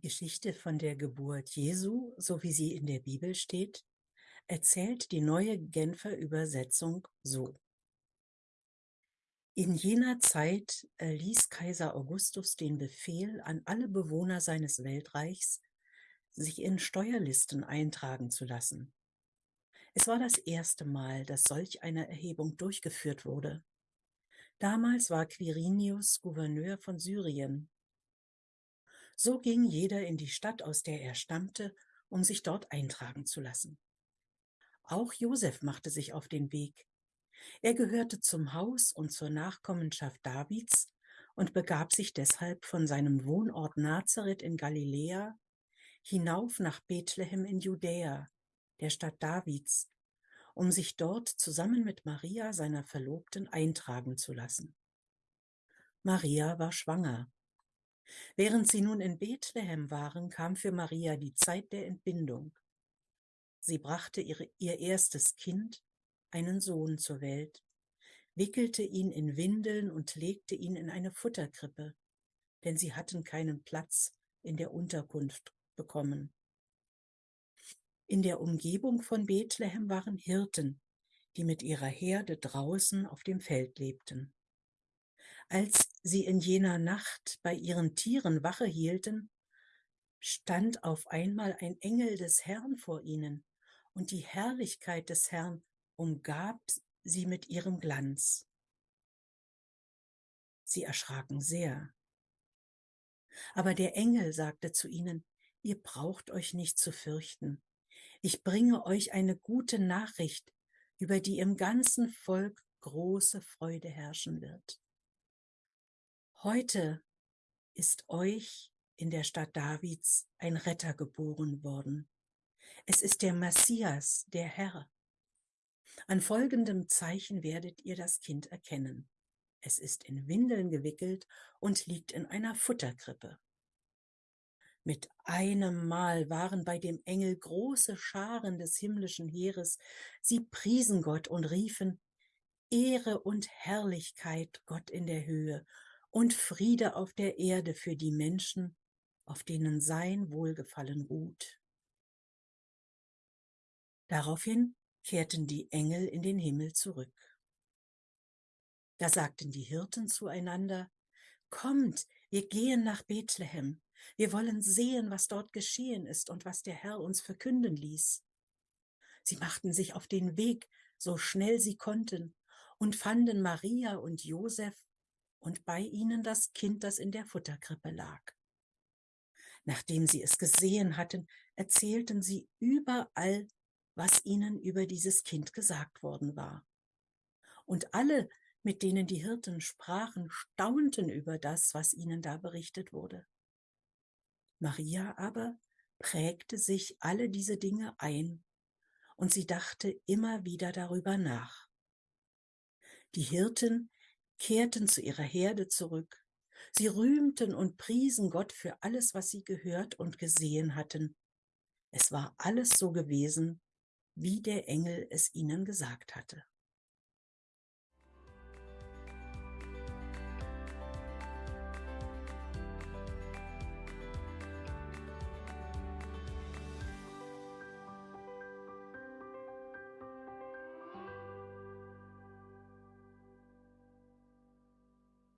Geschichte von der Geburt Jesu, so wie sie in der Bibel steht, erzählt die neue Genfer Übersetzung so. In jener Zeit erließ Kaiser Augustus den Befehl an alle Bewohner seines Weltreichs, sich in Steuerlisten eintragen zu lassen. Es war das erste Mal, dass solch eine Erhebung durchgeführt wurde. Damals war Quirinius Gouverneur von Syrien so ging jeder in die Stadt, aus der er stammte, um sich dort eintragen zu lassen. Auch Josef machte sich auf den Weg. Er gehörte zum Haus und zur Nachkommenschaft Davids und begab sich deshalb von seinem Wohnort Nazareth in Galiläa hinauf nach Bethlehem in Judäa, der Stadt Davids, um sich dort zusammen mit Maria, seiner Verlobten, eintragen zu lassen. Maria war schwanger Während sie nun in Bethlehem waren, kam für Maria die Zeit der Entbindung. Sie brachte ihre, ihr erstes Kind, einen Sohn, zur Welt, wickelte ihn in Windeln und legte ihn in eine Futterkrippe, denn sie hatten keinen Platz in der Unterkunft bekommen. In der Umgebung von Bethlehem waren Hirten, die mit ihrer Herde draußen auf dem Feld lebten. Als sie in jener Nacht bei ihren Tieren Wache hielten, stand auf einmal ein Engel des Herrn vor ihnen, und die Herrlichkeit des Herrn umgab sie mit ihrem Glanz. Sie erschraken sehr. Aber der Engel sagte zu ihnen, ihr braucht euch nicht zu fürchten. Ich bringe euch eine gute Nachricht, über die im ganzen Volk große Freude herrschen wird. Heute ist euch in der Stadt Davids ein Retter geboren worden. Es ist der Messias, der Herr. An folgendem Zeichen werdet ihr das Kind erkennen. Es ist in Windeln gewickelt und liegt in einer Futterkrippe. Mit einem Mal waren bei dem Engel große Scharen des himmlischen Heeres. Sie priesen Gott und riefen, Ehre und Herrlichkeit Gott in der Höhe und Friede auf der Erde für die Menschen, auf denen sein Wohlgefallen ruht. Daraufhin kehrten die Engel in den Himmel zurück. Da sagten die Hirten zueinander, Kommt, wir gehen nach Bethlehem, wir wollen sehen, was dort geschehen ist und was der Herr uns verkünden ließ. Sie machten sich auf den Weg, so schnell sie konnten, und fanden Maria und Josef und bei ihnen das Kind, das in der Futterkrippe lag. Nachdem sie es gesehen hatten, erzählten sie überall, was ihnen über dieses Kind gesagt worden war. Und alle, mit denen die Hirten sprachen, staunten über das, was ihnen da berichtet wurde. Maria aber prägte sich alle diese Dinge ein, und sie dachte immer wieder darüber nach. Die Hirten kehrten zu ihrer Herde zurück. Sie rühmten und priesen Gott für alles, was sie gehört und gesehen hatten. Es war alles so gewesen, wie der Engel es ihnen gesagt hatte.